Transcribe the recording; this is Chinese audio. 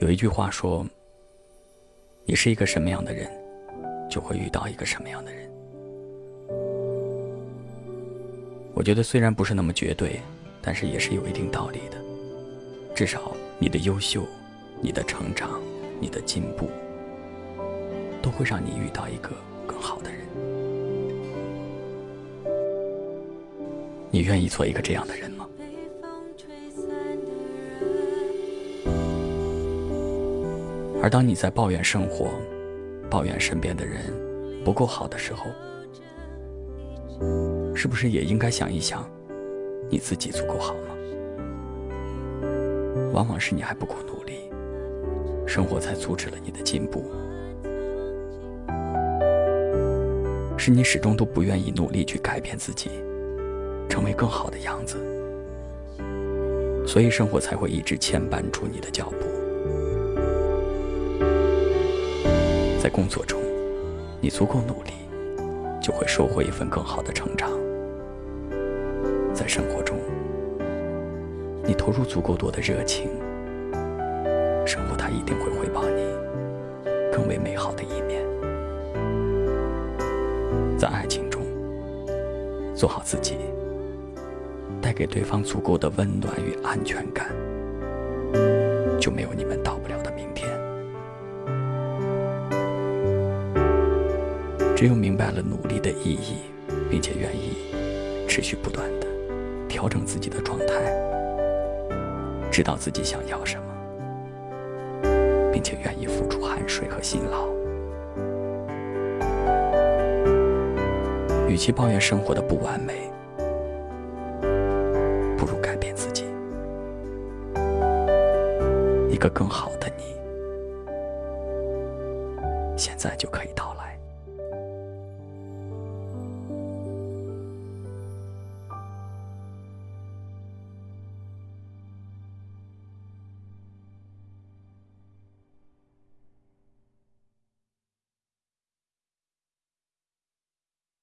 有一句话说：“你是一个什么样的人，就会遇到一个什么样的人。”我觉得虽然不是那么绝对，但是也是有一定道理的。至少你的优秀、你的成长、你的进步，都会让你遇到一个更好的人。你愿意做一个这样的人吗？而当你在抱怨生活、抱怨身边的人不够好的时候，是不是也应该想一想，你自己足够好吗？往往是你还不够努力，生活才阻止了你的进步；是你始终都不愿意努力去改变自己，成为更好的样子，所以生活才会一直牵绊住你的脚步。在工作中，你足够努力，就会收获一份更好的成长；在生活中，你投入足够多的热情，生活它一定会回报你更为美好的一面。在爱情中，做好自己，带给对方足够的温暖与安全感，就没有你们到不只有明白了努力的意义，并且愿意持续不断的调整自己的状态。知道自己想要什么，并且愿意付出汗水和辛劳。与其抱怨生活的不完美，不如改变自己。一个更好的你，现在就可以到了。